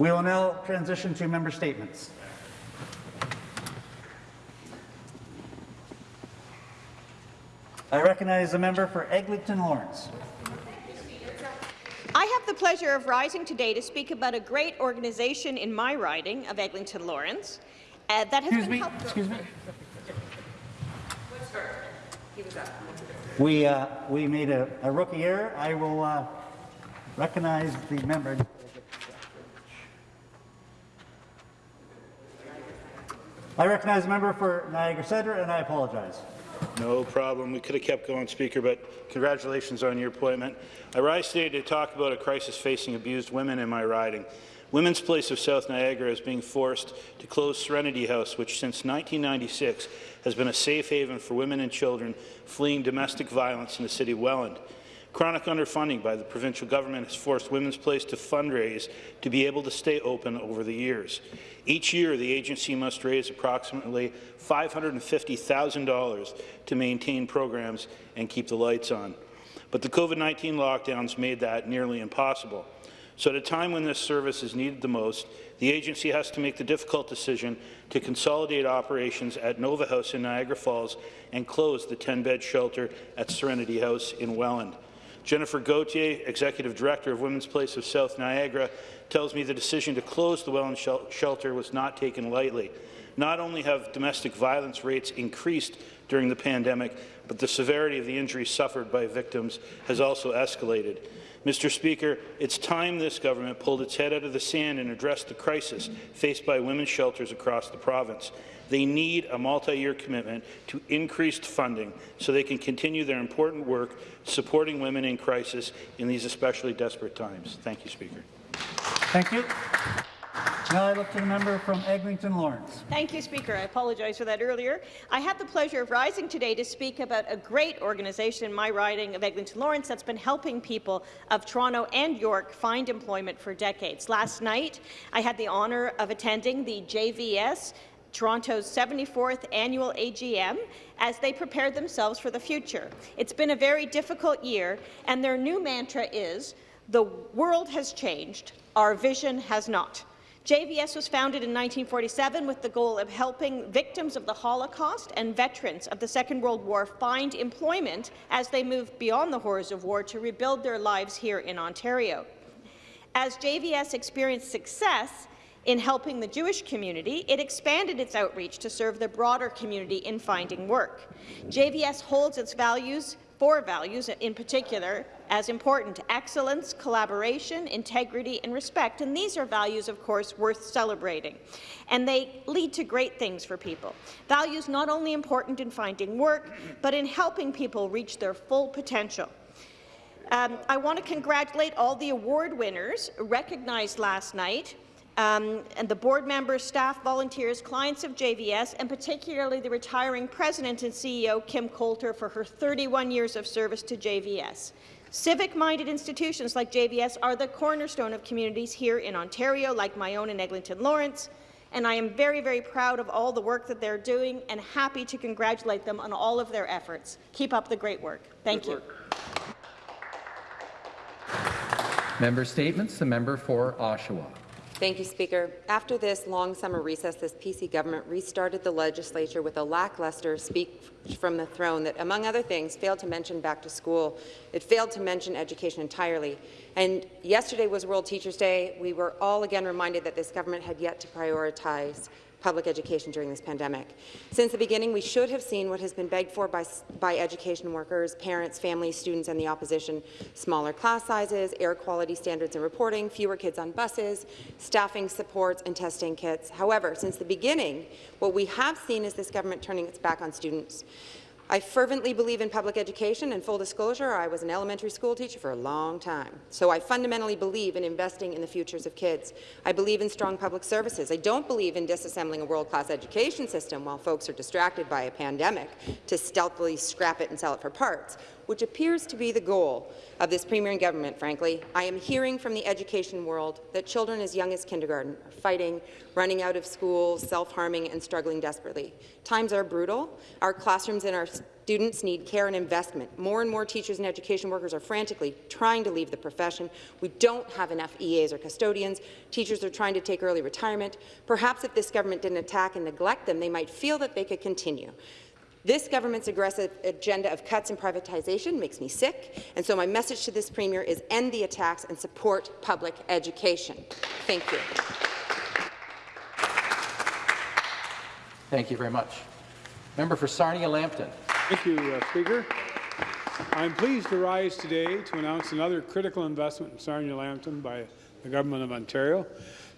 We will now transition to member statements. I recognize the member for Eglinton Lawrence. I have the pleasure of rising today to speak about a great organization in my riding of Eglinton Lawrence uh, that has Excuse been me, helpful. excuse me. We, uh, we made a, a rookie error. I will uh, recognize the member. I recognize the member for Niagara Centre, and I apologize. No problem. We could have kept going, Speaker, but congratulations on your appointment. I rise today to talk about a crisis facing abused women in my riding. Women's Place of South Niagara is being forced to close Serenity House, which since 1996 has been a safe haven for women and children fleeing domestic violence in the city of Welland. Chronic underfunding by the provincial government has forced Women's Place to fundraise to be able to stay open over the years. Each year, the agency must raise approximately $550,000 to maintain programs and keep the lights on. But the COVID-19 lockdowns made that nearly impossible. So at a time when this service is needed the most, the agency has to make the difficult decision to consolidate operations at Nova House in Niagara Falls and close the 10-bed shelter at Serenity House in Welland. Jennifer Gauthier, Executive Director of Women's Place of South Niagara, tells me the decision to close the Welland shel shelter was not taken lightly. Not only have domestic violence rates increased during the pandemic, but the severity of the injuries suffered by victims has also escalated. Mr. Speaker, it's time this government pulled its head out of the sand and addressed the crisis faced by women's shelters across the province. They need a multi-year commitment to increased funding so they can continue their important work supporting women in crisis in these especially desperate times. Thank you, Speaker. Thank you. Now I look to the member from Eglinton Lawrence. Thank you, Speaker. I apologize for that earlier. I have the pleasure of rising today to speak about a great organization in my riding of Eglinton Lawrence that's been helping people of Toronto and York find employment for decades. Last night, I had the honour of attending the JVS Toronto's 74th annual AGM as they prepared themselves for the future. It's been a very difficult year, and their new mantra is, the world has changed, our vision has not. JVS was founded in 1947 with the goal of helping victims of the Holocaust and veterans of the Second World War find employment as they move beyond the horrors of war to rebuild their lives here in Ontario. As JVS experienced success, in helping the Jewish community, it expanded its outreach to serve the broader community in finding work. JVS holds its values, four values in particular, as important, excellence, collaboration, integrity, and respect. And these are values, of course, worth celebrating. And they lead to great things for people. Values not only important in finding work, but in helping people reach their full potential. Um, I want to congratulate all the award winners recognized last night um, and the board members, staff, volunteers, clients of JVS, and particularly the retiring president and CEO, Kim Coulter, for her 31 years of service to JVS. Civic-minded institutions like JVS are the cornerstone of communities here in Ontario, like my own in Eglinton Lawrence, and I am very, very proud of all the work that they're doing and happy to congratulate them on all of their efforts. Keep up the great work. Thank Good you. Work. Member Statements. The member for Oshawa. Thank you, Speaker. After this long summer recess, this PC government restarted the legislature with a lackluster speech from the throne that, among other things, failed to mention back to school. It failed to mention education entirely. And yesterday was World Teachers' Day. We were all again reminded that this government had yet to prioritize public education during this pandemic. Since the beginning, we should have seen what has been begged for by, by education workers, parents, families, students, and the opposition. Smaller class sizes, air quality standards and reporting, fewer kids on buses, staffing supports, and testing kits. However, since the beginning, what we have seen is this government turning its back on students. I fervently believe in public education, and full disclosure, I was an elementary school teacher for a long time. So I fundamentally believe in investing in the futures of kids. I believe in strong public services. I don't believe in disassembling a world-class education system while folks are distracted by a pandemic to stealthily scrap it and sell it for parts. Which appears to be the goal of this Premier and government, frankly. I am hearing from the education world that children as young as kindergarten are fighting, running out of school, self-harming and struggling desperately. Times are brutal. Our classrooms and our Students need care and investment. More and more teachers and education workers are frantically trying to leave the profession. We don't have enough EAs or custodians. Teachers are trying to take early retirement. Perhaps if this government didn't attack and neglect them, they might feel that they could continue. This government's aggressive agenda of cuts and privatization makes me sick, and so my message to this Premier is end the attacks and support public education. Thank you. Thank you very much. Member for Sarnia-Lambton. Thank you, uh, Speaker. I'm pleased to rise today to announce another critical investment in Sarnia-Lambton by the Government of Ontario.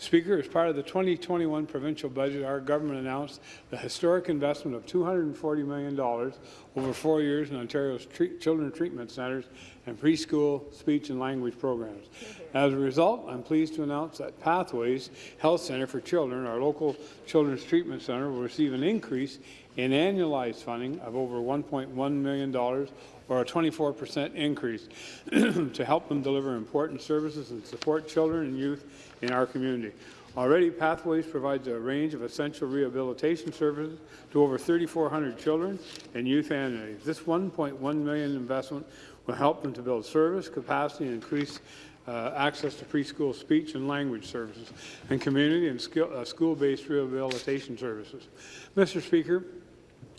Speaker, as part of the 2021 provincial budget, our government announced the historic investment of $240 million over four years in Ontario's treat children treatment centres and preschool speech and language programs. As a result, I'm pleased to announce that Pathways Health Centre for Children, our local children's treatment centre, will receive an increase in annualized funding of over $1.1 million or a 24 percent increase to help them deliver important services and support children and youth in our community. Already, Pathways provides a range of essential rehabilitation services to over 3,400 children and youth annually. This 1.1 million investment will help them to build service capacity and increase uh, access to preschool speech and language services and community and uh, school-based rehabilitation services. Mr. Speaker,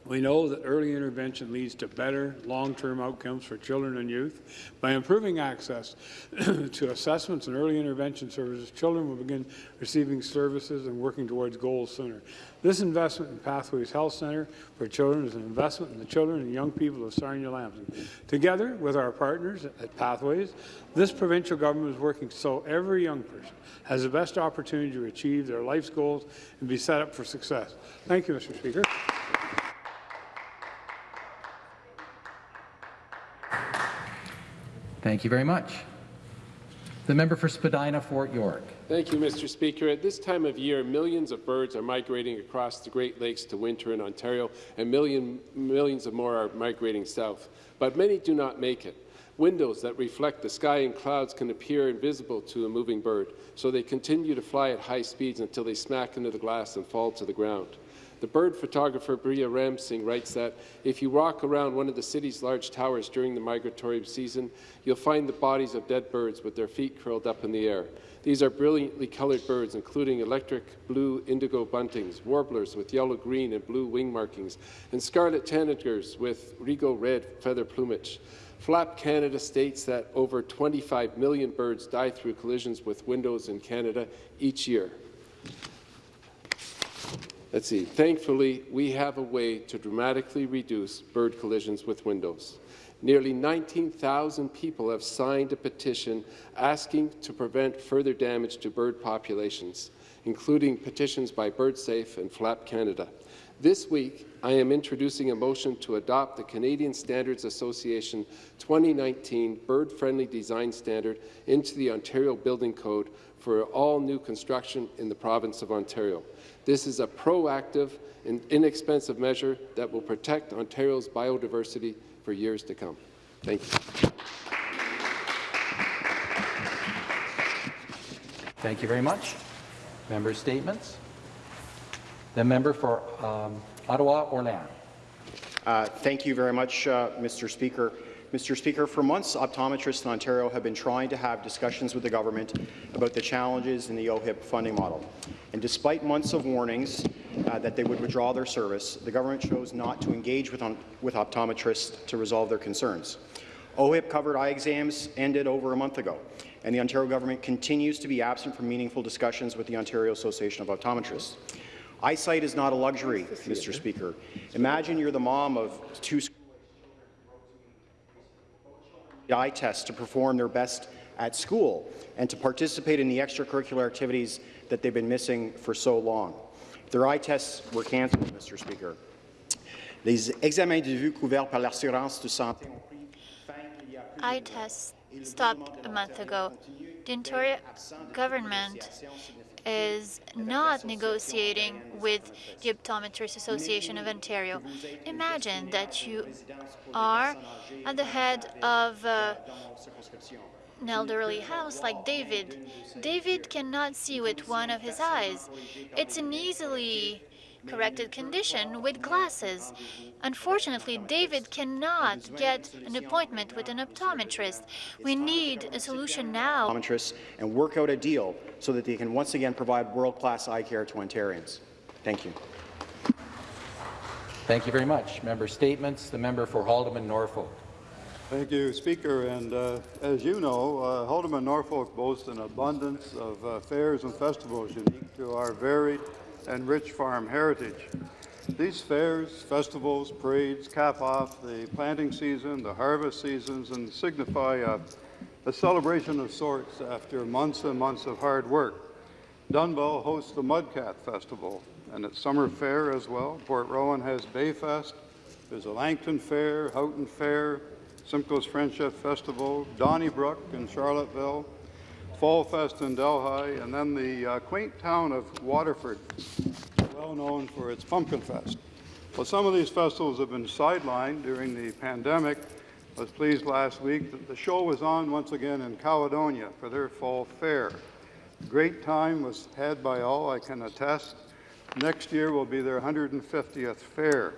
we know that early intervention leads to better long-term outcomes for children and youth. By improving access to assessments and early intervention services, children will begin receiving services and working towards goals sooner. This investment in Pathways Health Centre for Children is an investment in the children and young people of Sarnia-Lambton. Together with our partners at Pathways, this provincial government is working so every young person has the best opportunity to achieve their life's goals and be set up for success. Thank you, Mr. Speaker. Thank you very much. The member for Spadina, Fort York. Thank you, Mr. Speaker. At this time of year, millions of birds are migrating across the Great Lakes to winter in Ontario, and million, millions of more are migrating south. But many do not make it. Windows that reflect the sky and clouds can appear invisible to a moving bird, so they continue to fly at high speeds until they smack into the glass and fall to the ground. The bird photographer Bria Ramsing writes that if you walk around one of the city's large towers during the migratory season, you'll find the bodies of dead birds with their feet curled up in the air. These are brilliantly coloured birds, including electric blue indigo buntings, warblers with yellow, green, and blue wing markings, and scarlet tanagers with regal red feather plumage. Flap Canada states that over 25 million birds die through collisions with windows in Canada each year. Let's see. Thankfully, we have a way to dramatically reduce bird collisions with windows. Nearly 19,000 people have signed a petition asking to prevent further damage to bird populations, including petitions by BirdSafe and Flap Canada. This week, I am introducing a motion to adopt the Canadian Standards Association 2019 Bird-Friendly Design Standard into the Ontario Building Code for all new construction in the province of Ontario. This is a proactive and inexpensive measure that will protect Ontario's biodiversity for years to come. Thank you. Thank you very much. Member statements. The member for um, Ottawa Orléans. Uh, thank you very much, uh, Mr. Speaker. Mr. Speaker, for months, optometrists in Ontario have been trying to have discussions with the government about the challenges in the OHIP funding model. And despite months of warnings uh, that they would withdraw their service, the government chose not to engage with, with optometrists to resolve their concerns. OHIP covered eye exams ended over a month ago, and the Ontario government continues to be absent from meaningful discussions with the Ontario Association of Optometrists. Eyesight is not a luxury, Mr. Speaker. Imagine you're the mom of two eye test to perform their best at school and to participate in the extracurricular activities that they've been missing for so long. Their eye tests were cancelled, Mr. Speaker. Les examens de vue couverts par l'assurance de santé ont pris fin il y a Eye tests stopped a month ago. The Ontario government is not negotiating with the Optometrists Association of Ontario. Imagine that you are at the head of uh, an elderly house like David. David cannot see with one of his eyes. It's an easily corrected condition with glasses. Unfortunately, David cannot get an appointment with an optometrist. We need a solution now. optometrists and work out a deal so that they can once again provide world-class eye care to Ontarians. Thank you. Thank you very much. Member statements. The member for Haldimand Norfolk. Thank you, Speaker. And uh, as you know, uh, Haldimand Norfolk boasts an abundance of uh, fairs and festivals unique to our varied and rich farm heritage. These fairs, festivals, parades cap off the planting season, the harvest seasons, and signify a, a celebration of sorts after months and months of hard work. Dunnville hosts the Mudcat Festival, and its summer fair as well. Port Rowan has Bayfest. There's a Langton Fair, Houghton Fair, Simcoe's Friendship Festival, Donnybrook in Charlotteville, Fall Fest in Delhi, and then the uh, quaint town of Waterford, well known for its Pumpkin Fest. Well, some of these festivals have been sidelined during the pandemic. I was pleased last week that the show was on once again in Caledonia for their fall fair. Great time was had by all, I can attest. Next year will be their 150th fair.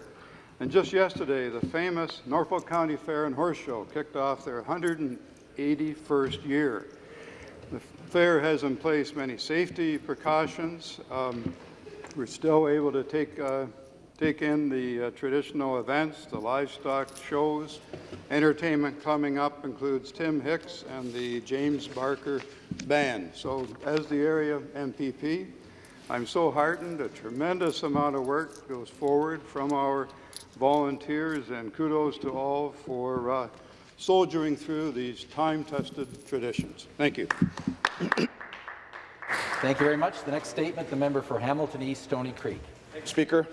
And just yesterday, the famous Norfolk County Fair and Horse Show kicked off their 181st year. The fair has in place many safety precautions. Um, we're still able to take, uh, take in the uh, traditional events, the livestock shows. Entertainment coming up includes Tim Hicks and the James Barker Band. So as the area MPP, I'm so heartened. A tremendous amount of work goes forward from our volunteers, and kudos to all for uh, soldiering through these time-tested traditions. Thank you. Thank you very much. The next statement, the member for Hamilton East, Stony Creek. Speaker.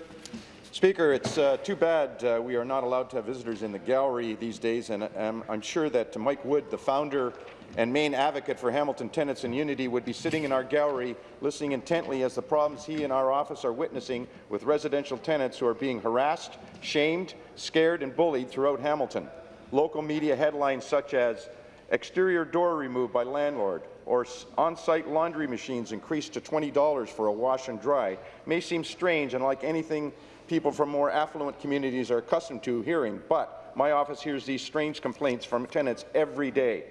Speaker, it's uh, too bad uh, we are not allowed to have visitors in the gallery these days, and um, I'm sure that Mike Wood, the founder and main advocate for Hamilton Tenants and Unity, would be sitting in our gallery listening intently as the problems he and our office are witnessing with residential tenants who are being harassed, shamed, scared and bullied throughout Hamilton. Local media headlines such as exterior door removed by landlord, or on-site laundry machines increased to $20 for a wash and dry may seem strange and like anything people from more affluent communities are accustomed to hearing, but my office hears these strange complaints from tenants every day.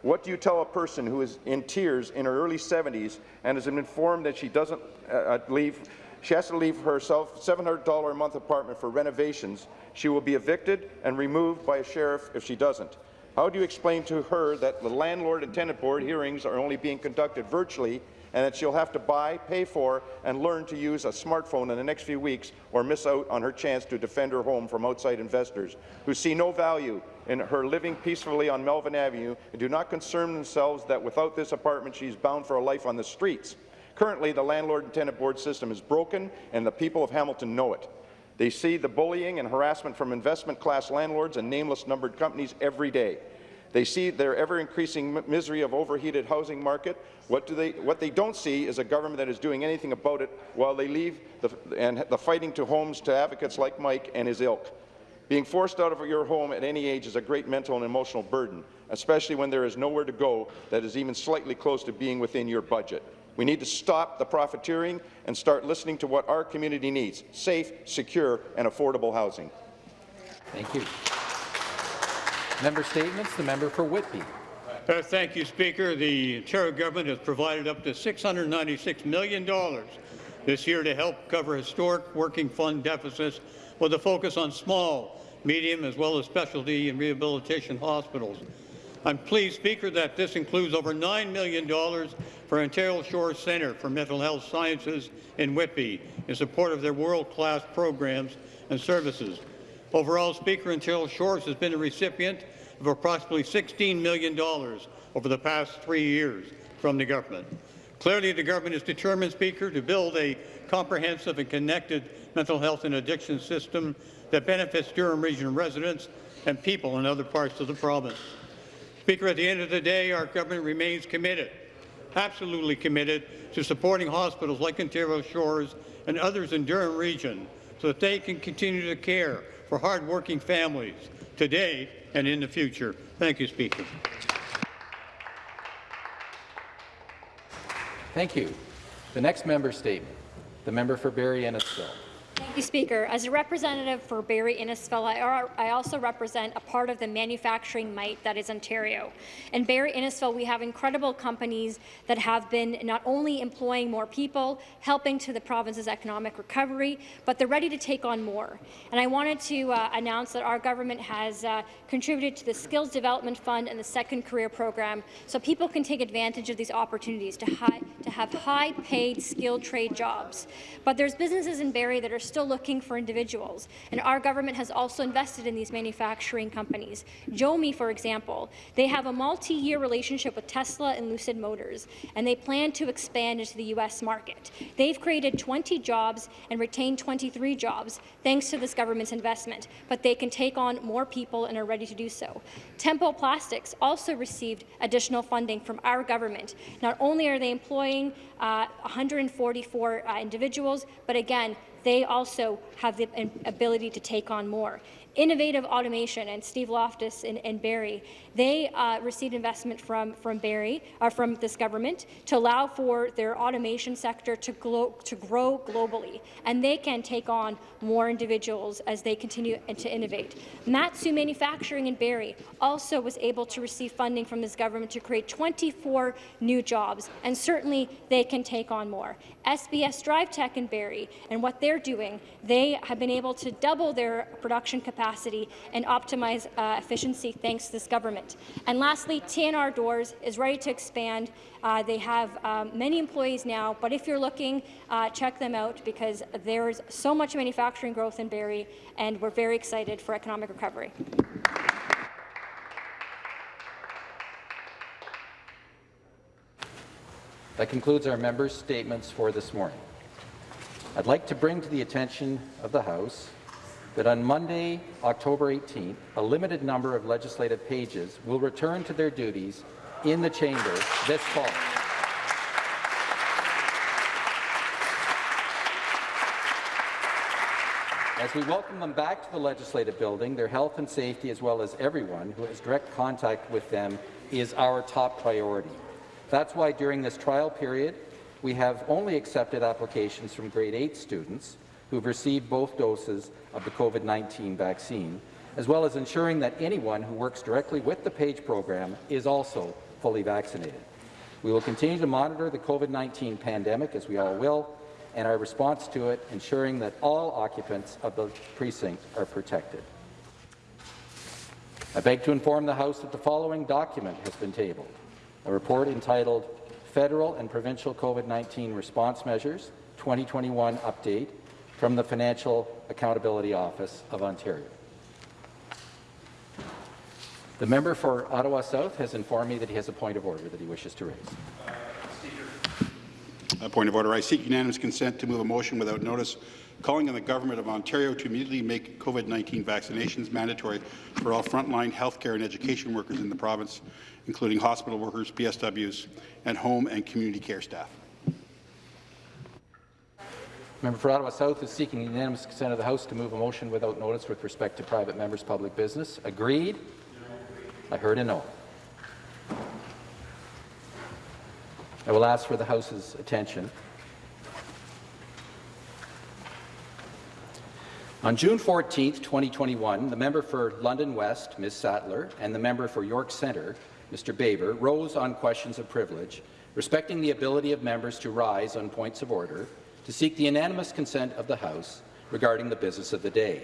What do you tell a person who is in tears in her early 70s and has been informed that she doesn't uh, uh leave, she has to leave herself $700 a month apartment for renovations. She will be evicted and removed by a sheriff if she doesn't. How do you explain to her that the landlord and tenant board hearings are only being conducted virtually and that she'll have to buy, pay for, and learn to use a smartphone in the next few weeks or miss out on her chance to defend her home from outside investors who see no value in her living peacefully on Melvin Avenue and do not concern themselves that without this apartment she is bound for a life on the streets. Currently, the landlord and tenant board system is broken, and the people of Hamilton know it. They see the bullying and harassment from investment-class landlords and nameless numbered companies every day. They see their ever-increasing misery of overheated housing market. What, do they, what they don't see is a government that is doing anything about it while they leave the, and the fighting to homes to advocates like Mike and his ilk. Being forced out of your home at any age is a great mental and emotional burden, especially when there is nowhere to go that is even slightly close to being within your budget. We need to stop the profiteering and start listening to what our community needs, safe, secure and affordable housing. Thank you. Member statements. The member for Whitby. Uh, thank you, Speaker. The Ontario government has provided up to $696 million this year to help cover historic working fund deficits with a focus on small, medium, as well as specialty and rehabilitation hospitals. I'm pleased, Speaker, that this includes over $9 million for Ontario Shores Centre for Mental Health Sciences in Whitby in support of their world-class programs and services. Overall, Speaker, Ontario Shores has been a recipient of approximately $16 million over the past three years from the government. Clearly, the government is determined, Speaker, to build a comprehensive and connected mental health and addiction system that benefits Durham Region residents and people in other parts of the province. Speaker, at the end of the day, our government remains committed absolutely committed to supporting hospitals like Ontario Shores and others in Durham Region so that they can continue to care for hardworking families today and in the future. Thank you, Speaker. Thank you. The next member statement, the member for Barrie Innisfil. Thank you, Speaker. As a representative for Barrie Innisfil, I, also represent a part of the manufacturing might that is Ontario. In Barrie Innisfil, we have incredible companies that have been not only employing more people, helping to the province's economic recovery, but they're ready to take on more. And I wanted to uh, announce that our government has uh, contributed to the Skills Development Fund and the Second Career Program so people can take advantage of these opportunities to, high, to have high-paid, skilled trade jobs. But there's businesses in Barrie that are still looking for individuals, and our government has also invested in these manufacturing companies. Jomi, for example, they have a multi-year relationship with Tesla and Lucid Motors, and they plan to expand into the U.S. market. They've created 20 jobs and retained 23 jobs thanks to this government's investment, but they can take on more people and are ready to do so. Tempo Plastics also received additional funding from our government. Not only are they employing uh, 144 uh, individuals, but again, they also have the ability to take on more. Innovative Automation and Steve Loftus and, and Barrie, they uh, received investment from, from Barrie, uh, from this government, to allow for their automation sector to, to grow globally, and they can take on more individuals as they continue to innovate. Matsu Manufacturing in Barrie also was able to receive funding from this government to create 24 new jobs, and certainly they can take on more. SBS DriveTech in Barrie and what they're doing, they have been able to double their production capacity and optimize uh, efficiency thanks to this government. And lastly, TNR Doors is ready to expand. Uh, they have um, many employees now, but if you're looking, uh, check them out because there's so much manufacturing growth in Barrie, and we're very excited for economic recovery. That concludes our members' statements for this morning. I'd like to bring to the attention of the House that on Monday, October 18th, a limited number of legislative pages will return to their duties in the chamber this fall. As we welcome them back to the legislative building, their health and safety, as well as everyone who has direct contact with them, is our top priority. That's why during this trial period, we have only accepted applications from grade 8 students who have received both doses of the COVID-19 vaccine, as well as ensuring that anyone who works directly with the PAGE program is also fully vaccinated. We will continue to monitor the COVID-19 pandemic, as we all will, and our response to it, ensuring that all occupants of the precinct are protected. I beg to inform the House that the following document has been tabled a report entitled Federal and Provincial COVID-19 Response Measures 2021 Update from the Financial Accountability Office of Ontario. The member for Ottawa South has informed me that he has a point of order that he wishes to raise. A point of order. I seek unanimous consent to move a motion without notice calling on the Government of Ontario to immediately make COVID-19 vaccinations mandatory for all frontline healthcare and education workers in the province, including hospital workers, PSWs, and home and community care staff. Member for Ottawa South is seeking unanimous consent of the House to move a motion without notice with respect to private members' public business. Agreed? I heard a no. I will ask for the House's attention. On June 14, 2021, the member for London West, Ms. Sattler, and the member for York Centre, Mr. Baber, rose on questions of privilege, respecting the ability of members to rise on points of order, to seek the unanimous consent of the House regarding the business of the day.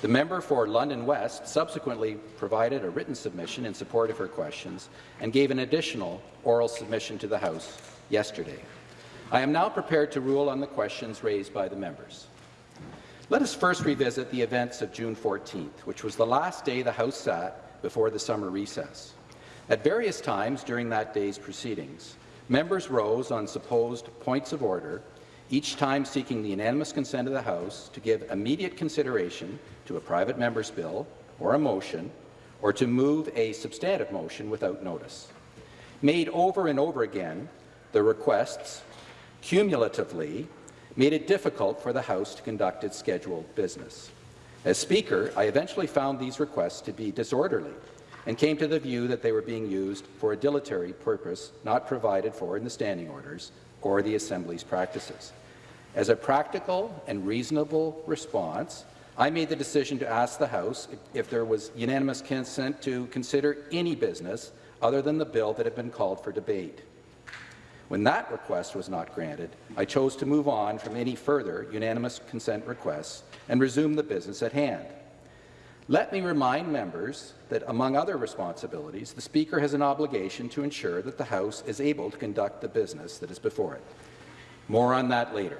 The member for London West subsequently provided a written submission in support of her questions and gave an additional oral submission to the House yesterday. I am now prepared to rule on the questions raised by the members. Let us first revisit the events of June 14th, which was the last day the House sat before the summer recess. At various times during that day's proceedings, members rose on supposed points of order, each time seeking the unanimous consent of the House to give immediate consideration to a private member's bill or a motion, or to move a substantive motion without notice. Made over and over again, the requests, cumulatively, made it difficult for the House to conduct its scheduled business. As Speaker, I eventually found these requests to be disorderly and came to the view that they were being used for a dilatory purpose not provided for in the standing orders or the Assembly's practices. As a practical and reasonable response, I made the decision to ask the House if there was unanimous consent to consider any business other than the bill that had been called for debate. When that request was not granted, I chose to move on from any further unanimous consent requests and resume the business at hand. Let me remind members that, among other responsibilities, the Speaker has an obligation to ensure that the House is able to conduct the business that is before it. More on that later.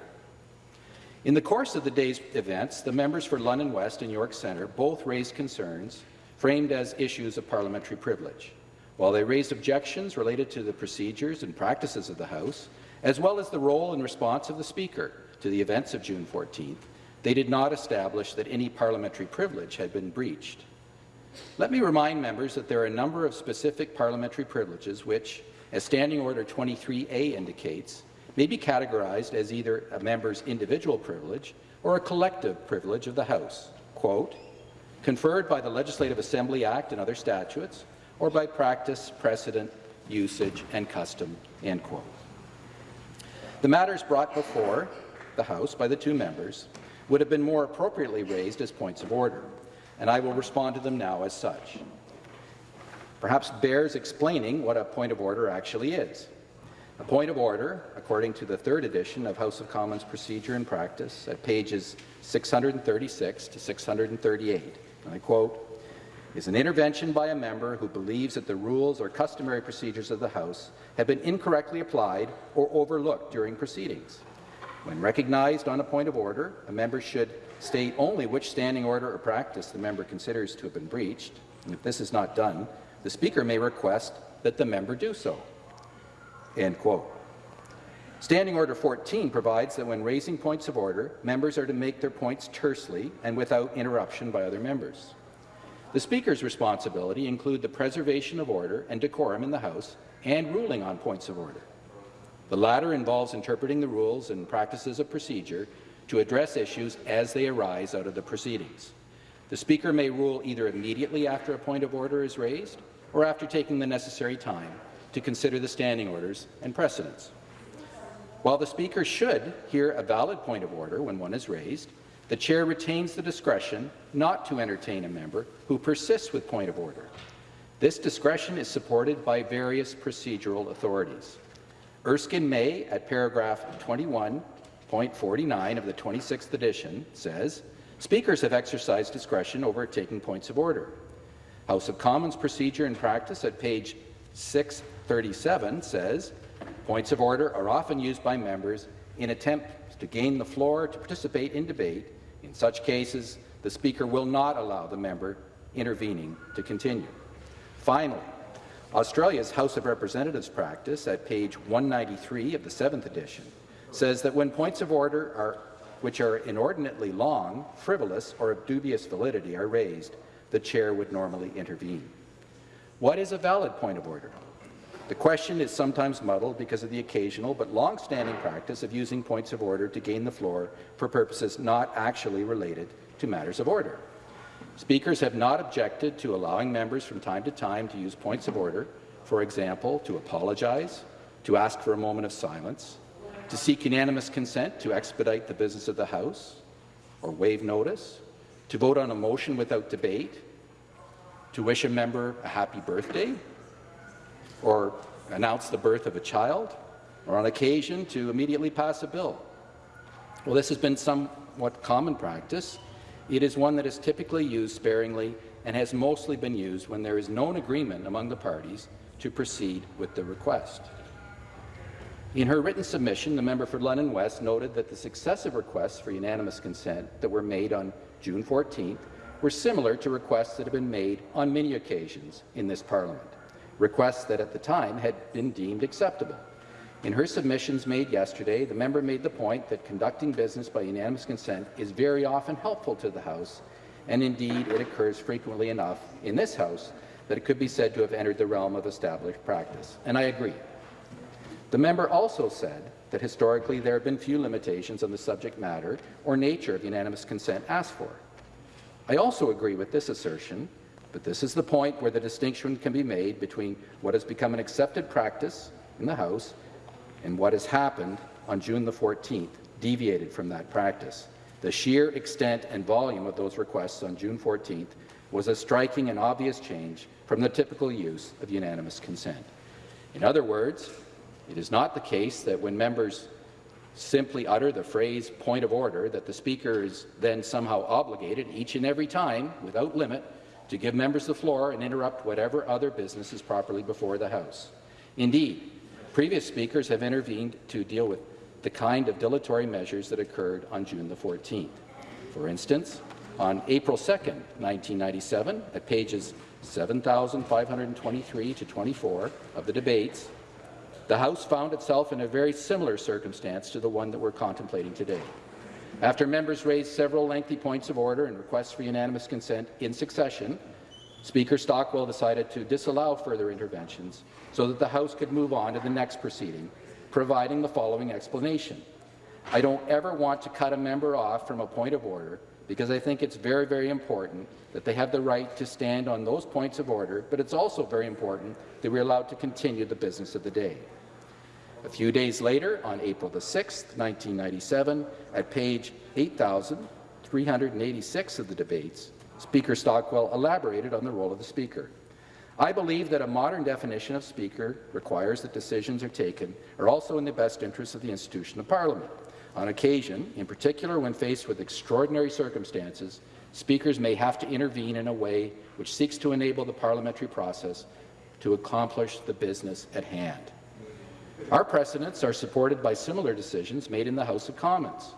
In the course of the day's events, the members for London West and York Centre both raised concerns framed as issues of parliamentary privilege. While they raised objections related to the procedures and practices of the House, as well as the role and response of the Speaker to the events of June 14th, they did not establish that any parliamentary privilege had been breached. Let me remind members that there are a number of specific parliamentary privileges which, as Standing Order 23A indicates, may be categorized as either a member's individual privilege or a collective privilege of the House, quote, conferred by the Legislative Assembly Act and other statutes, or by practice, precedent, usage, and custom, end quote. The matters brought before the House by the two members would have been more appropriately raised as points of order, and I will respond to them now as such. Perhaps bears explaining what a point of order actually is. A point of order, according to the third edition of House of Commons Procedure and Practice at pages 636 to 638, and I quote, is an intervention by a member who believes that the rules or customary procedures of the House have been incorrectly applied or overlooked during proceedings. When recognized on a point of order, a member should state only which standing order or practice the member considers to have been breached, and if this is not done, the Speaker may request that the member do so. End quote. Standing Order 14 provides that when raising points of order, members are to make their points tersely and without interruption by other members. The Speaker's responsibility include the preservation of order and decorum in the House and ruling on points of order. The latter involves interpreting the rules and practices of procedure to address issues as they arise out of the proceedings. The Speaker may rule either immediately after a point of order is raised or after taking the necessary time to consider the standing orders and precedents. While the Speaker should hear a valid point of order when one is raised, the Chair retains the discretion not to entertain a member who persists with point of order. This discretion is supported by various procedural authorities. Erskine May, at paragraph 21.49 of the 26th edition, says, Speakers have exercised discretion over taking points of order. House of Commons procedure and practice at page 637 says, Points of order are often used by members in attempts to gain the floor to participate in debate. In such cases, the Speaker will not allow the member intervening to continue. Finally, Australia's House of Representatives practice at page 193 of the 7th edition says that when points of order are, which are inordinately long, frivolous, or of dubious validity are raised, the chair would normally intervene. What is a valid point of order? The question is sometimes muddled because of the occasional but long-standing practice of using points of order to gain the floor for purposes not actually related to matters of order. Speakers have not objected to allowing members from time to time to use points of order, for example, to apologize, to ask for a moment of silence, to seek unanimous consent to expedite the business of the House, or waive notice, to vote on a motion without debate, to wish a member a happy birthday, or announce the birth of a child, or on occasion to immediately pass a bill. Well, this has been somewhat common practice. It is one that is typically used sparingly and has mostly been used when there is known agreement among the parties to proceed with the request. In her written submission, the member for London West noted that the successive requests for unanimous consent that were made on June 14th were similar to requests that have been made on many occasions in this parliament requests that at the time had been deemed acceptable. In her submissions made yesterday, the member made the point that conducting business by unanimous consent is very often helpful to the House, and indeed it occurs frequently enough in this House that it could be said to have entered the realm of established practice, and I agree. The member also said that historically there have been few limitations on the subject matter or nature of unanimous consent asked for. I also agree with this assertion, but this is the point where the distinction can be made between what has become an accepted practice in the House and what has happened on June the 14th, deviated from that practice. The sheer extent and volume of those requests on June 14th was a striking and obvious change from the typical use of unanimous consent. In other words, it is not the case that when members simply utter the phrase point of order that the Speaker is then somehow obligated each and every time, without limit, to give members the floor and interrupt whatever other business is properly before the House. Indeed, previous Speakers have intervened to deal with the kind of dilatory measures that occurred on June the 14th. For instance, on April 2, 1997, at pages 7,523 to 24 of the debates, the House found itself in a very similar circumstance to the one that we're contemplating today. After members raised several lengthy points of order and requests for unanimous consent in succession, Speaker Stockwell decided to disallow further interventions so that the House could move on to the next proceeding, providing the following explanation. I don't ever want to cut a member off from a point of order because I think it's very, very important that they have the right to stand on those points of order, but it's also very important that we're allowed to continue the business of the day. A few days later, on April the 6th, 1997, at page 8,386 of the debates, Speaker Stockwell elaborated on the role of the Speaker. I believe that a modern definition of Speaker requires that decisions are taken are also in the best interest of the institution of Parliament. On occasion, in particular when faced with extraordinary circumstances, Speakers may have to intervene in a way which seeks to enable the parliamentary process to accomplish the business at hand. Our precedents are supported by similar decisions made in the House of Commons.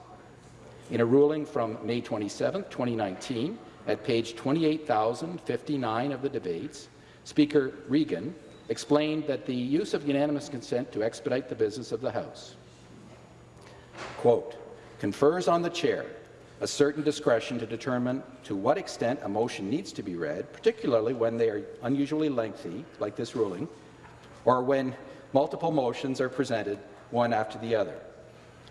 In a ruling from May 27, 2019, at page 28,059 of the debates, Speaker Regan explained that the use of unanimous consent to expedite the business of the House quote, confers on the chair a certain discretion to determine to what extent a motion needs to be read, particularly when they are unusually lengthy, like this ruling, or when multiple motions are presented one after the other.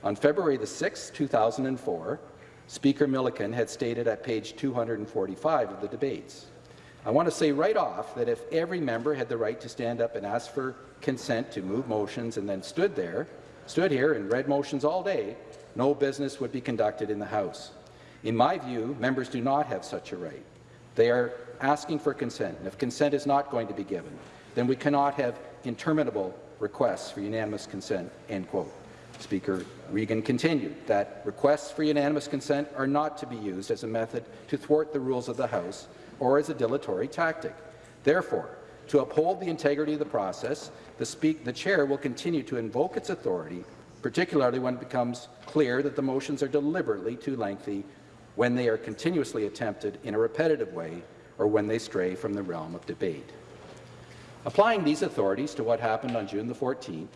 On February the 6th, 2004, Speaker Milliken had stated at page 245 of the debates, I want to say right off that if every member had the right to stand up and ask for consent to move motions and then stood there, stood here and read motions all day, no business would be conducted in the House. In my view, members do not have such a right. They are asking for consent, and if consent is not going to be given, then we cannot have interminable requests for unanimous consent." End quote. Speaker Regan continued that requests for unanimous consent are not to be used as a method to thwart the rules of the House or as a dilatory tactic. Therefore, to uphold the integrity of the process, the, the chair will continue to invoke its authority, particularly when it becomes clear that the motions are deliberately too lengthy, when they are continuously attempted in a repetitive way, or when they stray from the realm of debate. Applying these authorities to what happened on June the 14th,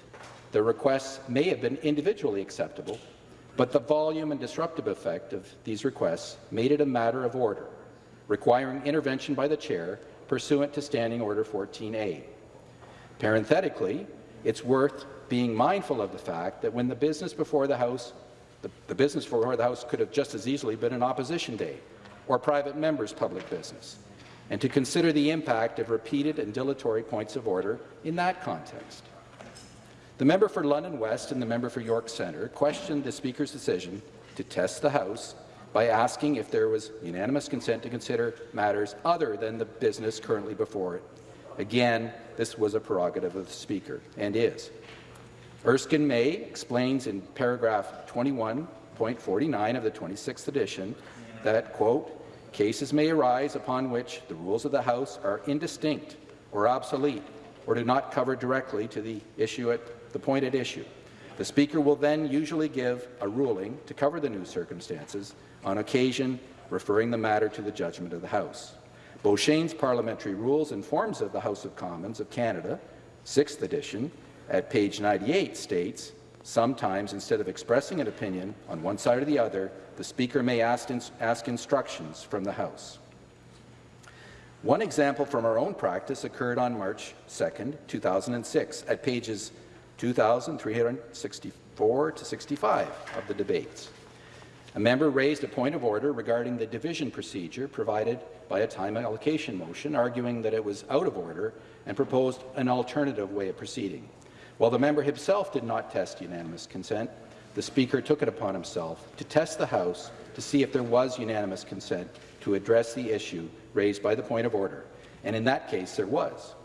the requests may have been individually acceptable, but the volume and disruptive effect of these requests made it a matter of order, requiring intervention by the chair pursuant to Standing Order 14A. Parenthetically, it's worth being mindful of the fact that when the business before the House, the, the business before the House could have just as easily been an opposition day or private members' public business, and to consider the impact of repeated and dilatory points of order in that context. The member for London West and the member for York Centre questioned the Speaker's decision to test the House by asking if there was unanimous consent to consider matters other than the business currently before it. Again, this was a prerogative of the Speaker, and is. Erskine May explains in paragraph 21.49 of the 26th edition that, quote, cases may arise upon which the rules of the House are indistinct or obsolete or do not cover directly to the issue at the point at issue. The Speaker will then usually give a ruling to cover the new circumstances, on occasion referring the matter to the judgment of the House. Beauchesne's Parliamentary Rules and Forms of the House of Commons of Canada, 6th edition, at page 98 states, sometimes instead of expressing an opinion on one side or the other, the Speaker may ask, ins ask instructions from the House. One example from our own practice occurred on March 2, 2006, at pages 2,364 to 65 of the debates. A member raised a point of order regarding the division procedure provided by a time allocation motion, arguing that it was out of order and proposed an alternative way of proceeding. While the member himself did not test unanimous consent, the Speaker took it upon himself to test the House to see if there was unanimous consent to address the issue raised by the point of order, and in that case there was.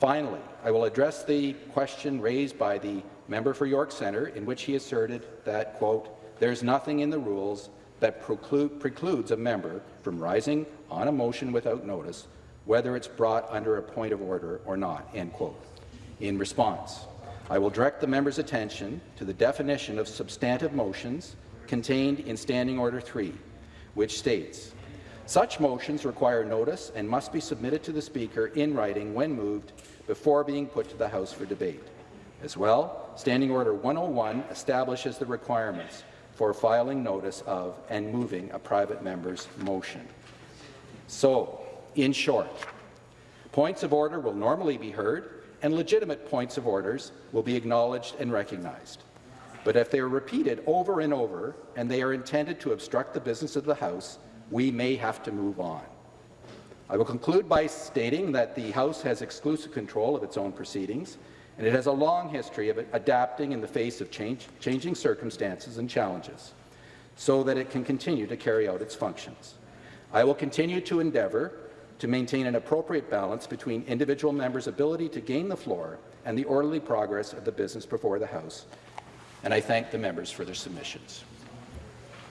Finally, I will address the question raised by the member for York Centre in which he asserted that, quote, there's nothing in the rules that preclude, precludes a member from rising on a motion without notice, whether it's brought under a point of order or not, end quote. In response, I will direct the member's attention to the definition of substantive motions contained in Standing Order 3, which states, such motions require notice and must be submitted to the Speaker in writing when moved before being put to the House for debate. As well, Standing Order 101 establishes the requirements for filing notice of and moving a private member's motion. So, in short, points of order will normally be heard and legitimate points of orders will be acknowledged and recognized. But if they are repeated over and over and they are intended to obstruct the business of the House, we may have to move on. I will conclude by stating that the House has exclusive control of its own proceedings, and it has a long history of adapting in the face of change, changing circumstances and challenges so that it can continue to carry out its functions. I will continue to endeavour to maintain an appropriate balance between individual members' ability to gain the floor and the orderly progress of the business before the House, and I thank the members for their submissions.